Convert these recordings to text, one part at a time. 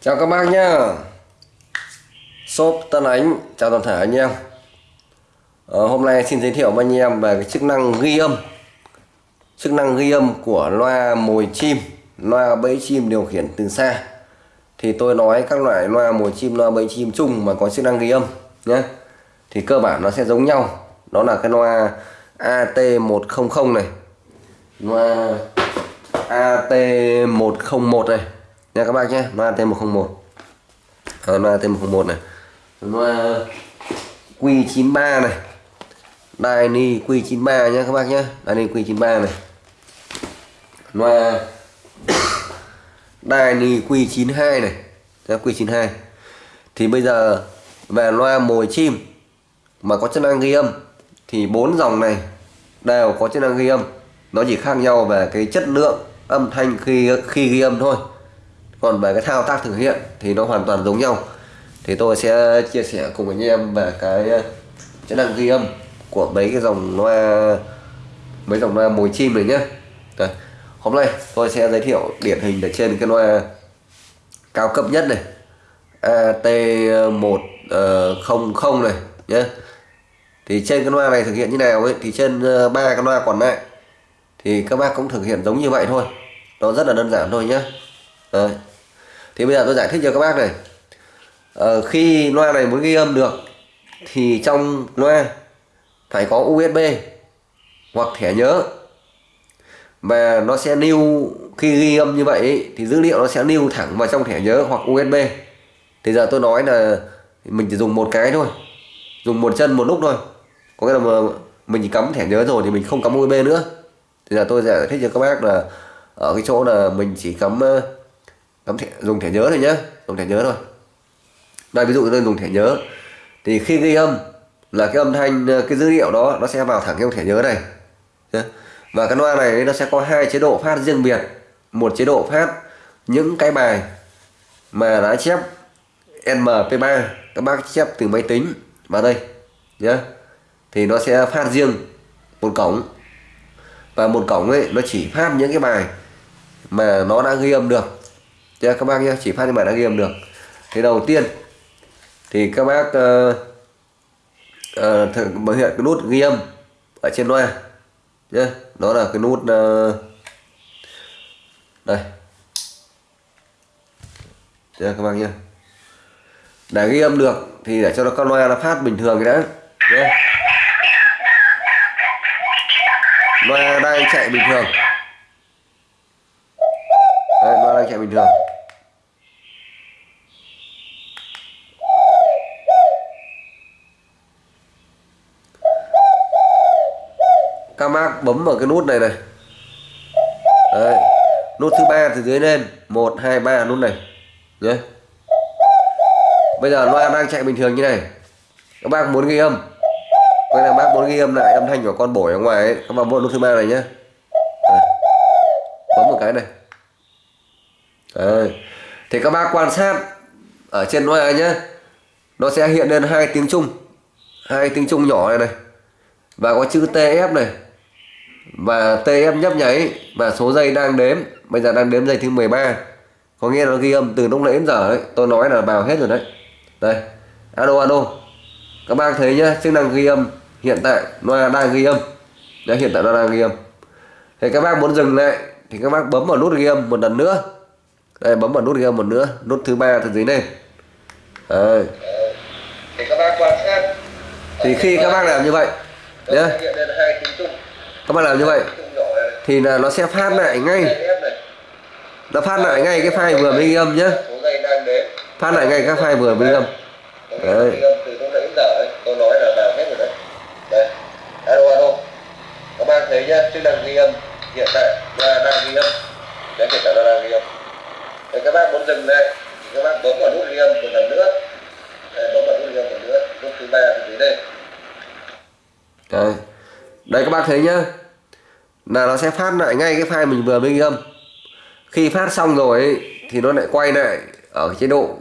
Chào các bác nhá. Shop Tân Ánh Chào toàn thể anh em. Ờ, Hôm nay xin giới thiệu với anh em về cái chức năng ghi âm. Chức năng ghi âm của loa mồi chim Loa bẫy chim điều khiển từ xa. Thì tôi nói các loại loa mồi chim, loa bẫy chim chung mà có chức năng ghi âm nhé Thì cơ bản nó sẽ giống nhau. Đó là cái loa AT100 này. Loa AT101 này nha các bác nhé loa AT101 à, loa AT101 này. Loa ờ, Q93 này. Dyni Q93 nhé các bác nhé. Dyni Q93 này. Loa ờ, Dyni Q92 này. Ra Q92. Thì bây giờ về loa mồi chim mà có chức năng ghi âm thì bốn dòng này đều có chức năng ghi âm. Nó chỉ khác nhau về cái chất lượng âm thanh khi khi ghi âm thôi còn về cái thao tác thực hiện thì nó hoàn toàn giống nhau. Thì tôi sẽ chia sẻ cùng anh em về cái ờ, chức năng ghi âm của mấy cái dòng loa, mấy dòng loa mồi chim này nhé Đấy. hôm nay tôi sẽ giới thiệu điển hình ở trên cái loa cao cấp nhất này. AT100 ờ, này nhé thì trên cái loa này thực hiện như nào ấy, thì trên ờ, ba cái loa còn lại thì các bác cũng thực hiện giống như vậy thôi. Nó rất là đơn giản thôi nhé Đấy thì bây giờ tôi giải thích cho các bác này. Ờ, khi loa này muốn ghi âm được thì trong loa phải có USB hoặc thẻ nhớ. Và nó sẽ lưu khi ghi âm như vậy thì dữ liệu nó sẽ lưu thẳng vào trong thẻ nhớ hoặc USB thì giờ tôi nói là mình chỉ dùng một cái thôi. Dùng một chân một lúc thôi. Có nghĩa là mà mình chỉ cắm thẻ nhớ rồi thì mình không cắm USB nữa. Thì giờ tôi giải thích cho các bác là ở cái chỗ là mình chỉ cắm ờ, ờ, thẻ, dùng thẻ nhớ thôi nhé dùng thẻ nhớ thôi. Đây ví dụ tôi dùng thẻ nhớ. Thì khi ghi âm là cái âm thanh ờ, cái dữ liệu đó nó sẽ vào thẳng trong thẻ nhớ này. Và cái loa này nó sẽ có hai chế độ phát riêng biệt. Một chế độ phát những cái bài mà đã chép MP3 các bác chép từ máy tính vào đây. Nhé thì nó sẽ phát riêng một cổng. Và một cổng ấy nó chỉ phát những cái bài mà nó đã ghi âm được. Thế các bác nhé chỉ phát trên màn đã ghi âm được. Thì đầu tiên thì các bác uh, uh, thực hiện cái nút ghi âm ở trên loa nhé đó là cái nút uh, đây. Cho các bác nhé để ghi âm được thì để cho nó con loa nó phát bình thường cái đã nhé loa đang chạy bình thường. Đấy, loa đang chạy bình thường các bác bấm vào cái nút này này. Đấy. nút thứ ba từ dưới lên. Một, hai, ba, nút này. Nhé bây giờ loa đang chạy bình thường như này. Các bác muốn ghi âm. Quay là bác muốn ghi âm lại âm thanh của con bổi ở ngoài ấy. Các bác bấm nút thứ ba này nhé bấm một cái này. Đấy. thì các bác quan sát ở trên loa nhé nó sẽ hiện lên hai tiếng trung. Hai tiếng trung nhỏ này này. Và có chữ TF này và TF nhấp nháy và số giây đang đếm. Bây giờ đang đếm giây thứ 13 có nghĩa là nó ghi âm từ lúc nãy đến giờ đấy. Tôi nói là vào hết rồi đấy. Đây. Alo alo. Các bác thấy nhá chức năng ghi âm hiện tại loa đang ghi âm. Đấy hiện tại nó đang ghi âm. Thì các bác muốn dừng lại thì các bác bấm vào nút ghi âm một lần nữa. Đây bấm vào nút ghi âm một nữa. Nút thứ ba từ dưới này đây. thì các bác quan sát. Thì khi các bác làm như vậy nhé các bạn làm như vậy thì là nó sẽ phát lại ngay. Nó phát lại ngay cái file vừa mới ghi âm nhé. Phát lại ngay các file vừa mới ghi âm. Đấy. Các bạn thấy nhá chức năng ghi âm hiện tại là đang ghi âm đấy. Hiện tại là đang ghi âm thì các bác muốn dừng lại thì các bác bấm vào nút ghi âm một lần nữa đấy, bấm vào nút ghi âm một lần nữa nút thứ ba thì dưới đây đây đây các bác thấy nhá là nó sẽ phát lại ngay cái file mình vừa mới ghi âm. Khi phát xong rồi ấy, thì nó lại quay lại ở chế độ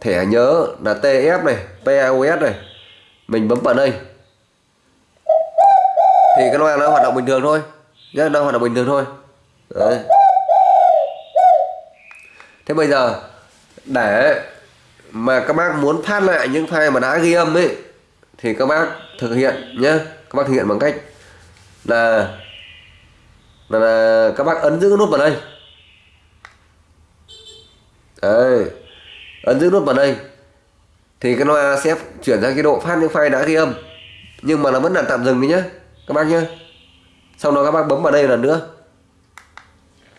thẻ nhớ là TF này PAOS này. Mình bấm vào đây. Thì cái loa nó hoạt động bình thường thôi. Nhé nó hoạt động bình thường thôi. Đấy. thế bây giờ để mà các bác muốn phát lại những file mà đã ghi âm ấy thì các bác thực hiện nhé các bác thực hiện bằng cách là là, các bác ấn giữ nút vào đây. Đấy. ấn giữ nút vào đây. Thì cái loa sẽ chuyển sang cái độ phát những file đã ghi âm. Nhưng mà nó vẫn là tạm dừng đi nhé các bác nhé sau đó các bác bấm vào đây lần nữa.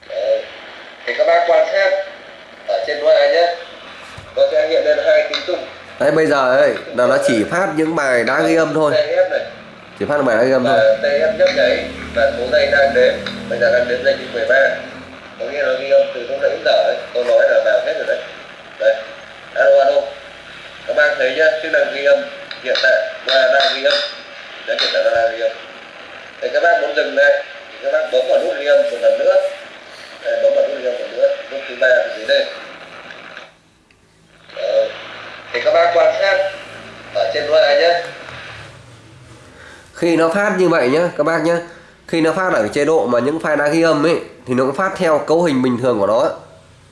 Đấy. thì các bác quan sát ở trên loa nhé. Nó sẽ hiện lên hai tiếng tung. Đấy bây giờ ấy là nó chỉ phát những bài đã ghi âm thôi chỉ phát bài đã ghi âm thôi. đây em nhấp đấy là số này đang đến bây giờ đang đến giây thứ 13 có nghĩa là ghi âm từ lúc nãy đến giờ ấy. Tôi nói là vào hết rồi đấy. Đây. Alo alo. Các bạn thấy nhá chức năng ghi âm hiện tại là đang ghi âm. Đã hiện tại là đang ghi âm. Để các bác muốn dừng đây thì các bác bấm vào nút ghi âm một lần nữa. Đây, bấm vào nút ghi âm một lần nữa. Nút thứ ba ở dưới đây. Đấy. thì các bác quan sát ở trên loa nhé khi nó phát như vậy nhá các bác nhá, khi nó phát ở chế độ mà những file đã ghi âm ấy thì nó cũng phát theo cấu hình bình thường của nó.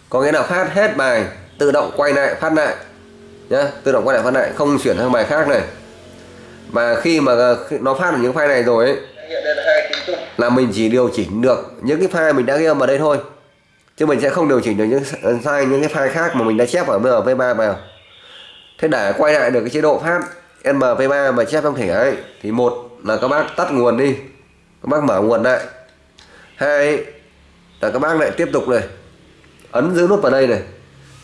Có nghĩa là phát hết bài tự động quay lại phát lại nhá tự động quay lại phát lại không chuyển sang bài khác này. Và khi mà ờ, nó phát được những file này rồi ấy là mình chỉ điều chỉnh được những cái file mình đã ghi âm vào đây thôi. Chứ mình sẽ không điều chỉnh được những ờ, sai những cái file khác mà mình đã chép ở MP3 vào. Thế để quay lại được cái chế độ phát MP3 mà chép trong thẻ ấy thì một là các bác tắt nguồn đi. Các bác mở nguồn lại. Hai là các bác lại tiếp tục này. Ấn giữ nút vào đây này.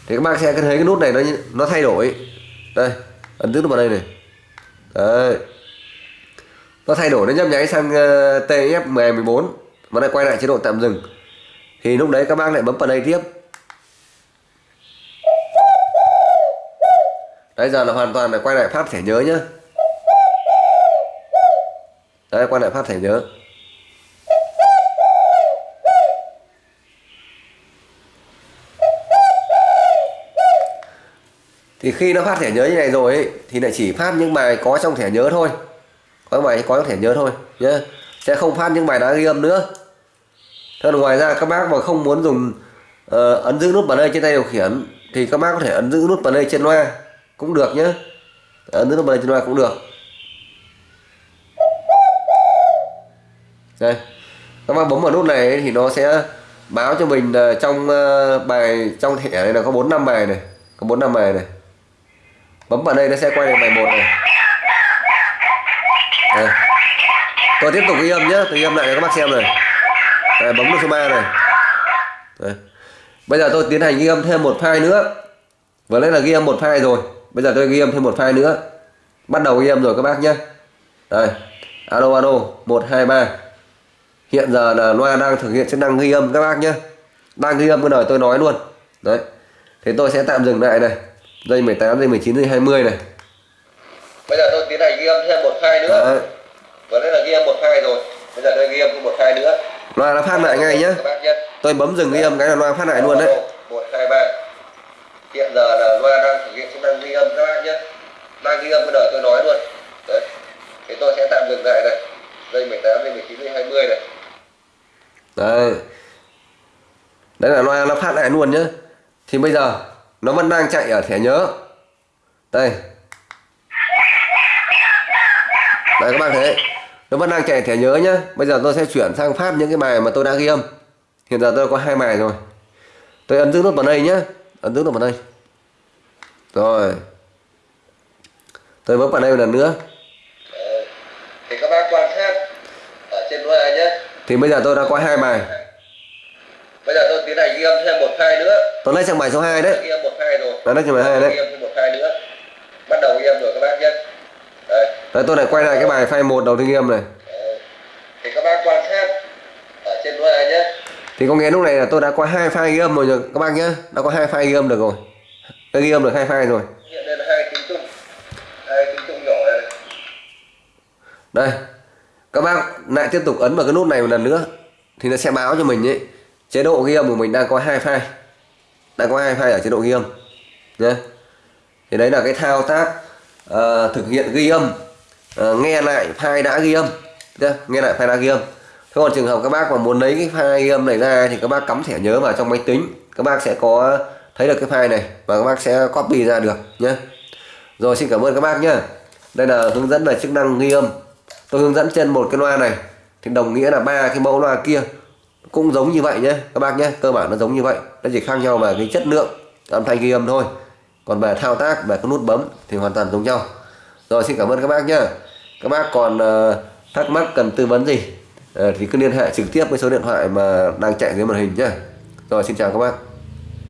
Thì các bác sẽ thấy cái nút này nó nó thay đổi. Đây ấn giữ nút vào đây này. Đấy. Nó thay đổi nó nhấp nháy sang uh, TF 14 và lại quay lại chế độ tạm dừng. Thì lúc đấy các bác lại bấm vào đây tiếp. Đấy giờ là hoàn toàn là quay lại phát thẻ nhớ nhá đấy quay lại phát thẻ nhớ. Thì khi nó phát thẻ nhớ như này rồi ấy, thì lại chỉ phát những bài có trong thẻ nhớ thôi. Có bài có trong thẻ nhớ thôi nhé sẽ không phát những bài đã ghi âm nữa. Thế ngoài ra các bác mà không muốn dùng uh, ấn giữ nút play đây trên tay điều khiển thì các bác có thể ấn giữ nút play đây trên loa cũng được nhé ấn giữ nút play đây trên loa cũng được. Đây. Các bạn bấm vào nút này thì nó sẽ báo cho mình ờ, trong ờ, bài trong thẻ này là có bốn năm bài này có bốn năm bài này. Bấm vào đây nó sẽ quay lại bài một này. Đây. tôi tiếp tục ghi âm nhé tôi ghi âm lại cho các bác xem này. Đây, bấm nút số 3 này. Đây. bây giờ tôi tiến hành ghi âm thêm một file nữa. Vừa lấy là ghi âm một file rồi bây giờ tôi ghi âm thêm một file nữa. Bắt đầu ghi âm rồi các bác nhé đây. Alo alo một hai ba hiện giờ là loa đang thực hiện chức năng ghi âm. Các bác nhé. Đang ghi âm cái lời tôi nói luôn. Đấy. Thì tôi sẽ tạm dừng lại này. Dây 18 dây 19 dây 20 này. Bây giờ tôi tiến hành ghi âm thêm một file nữa. Đấy. vừa nãy là ghi âm một file rồi. Bây giờ tôi ghi âm thêm một file nữa. Loa nó phát lại ngay nhé. Tôi bấm dừng ghi âm cái là loa phát lại luôn đấy. Một hai ba. Hiện giờ là loa đang thực hiện chức năng ghi âm. Các bác nhé. Đang ghi âm cái lời tôi nói luôn. Đấy. Thì tôi sẽ tạm dừng lại này. Dây 18 dây 19 dây 20 này đấy. Đấy là loa, nó phát lại luôn nhé thì bây giờ, nó vẫn đang chạy ở thẻ nhớ. Đây. Đấy, các bạn thấy nó vẫn đang chạy thẻ nhớ nhá. Bây giờ tôi sẽ chuyển sang phát những cái bài mà tôi đã ghi âm. Hiện giờ tôi có hai bài rồi. Tôi ấn giữ nút vào đây nhá. Ấn giữ nút vào đây. Rồi. Tôi bấm vào đây một lần nữa thì các bác quan sát ở trên loa nhé thì bây giờ tôi đã có hai bài. Bây giờ tôi tiến hành ghi âm thêm một file nữa. Tôi lấy sang bài số 2 đấy. Ghi âm một file rồi. Tôi lấy sang bài 2 đấy. Ghi âm thêm một file nữa. Bắt đầu ghi âm rồi các bác nhé. Đây. Đấy tôi lại quay lại cái bài file 1 đầu tiên ghi âm này. Thì các bác quan sát ở trên loa nhé. Thì có nghĩa lúc này là tôi đã có hai file ghi âm rồi các bác nhé. Đã có hai file ghi âm được rồi. Tôi ghi âm được hai file rồi. Hiện đây là hai tiếng chung. Hai tiếng chung nhỏ này. Đây các bác lại tiếp tục ấn vào cái nút này một lần nữa thì nó sẽ báo cho mình ấy chế độ ghi âm của mình đang có hai file đang có hai file ở chế độ ghi âm nhé thì đấy là cái thao tác uh, thực hiện ghi âm uh, nghe lại file đã ghi âm nhé nghe lại file đã ghi âm. Thế còn trường hợp các bác mà muốn lấy cái file ghi âm này ra thì các bác cắm thẻ nhớ vào trong máy tính các bác sẽ có thấy được cái file này và các bác sẽ copy ra được nhé rồi xin cảm ơn các bác nhé đây là hướng dẫn về chức năng ghi âm tôi hướng dẫn trên một cái loa này. Thì đồng nghĩa là ba cái mẫu loa kia cũng giống như vậy nhé các bác nhé. Cơ bản nó giống như vậy. Nó chỉ khác nhau về cái chất lượng âm thanh ghi âm thôi. Còn về thao tác về cái nút bấm thì hoàn toàn giống nhau. Rồi xin cảm ơn các bác nhé. Các bác còn uh, thắc mắc cần tư vấn gì uh, thì cứ liên hệ trực tiếp với số điện thoại mà đang chạy dưới màn hình nhé. Rồi xin chào các bác.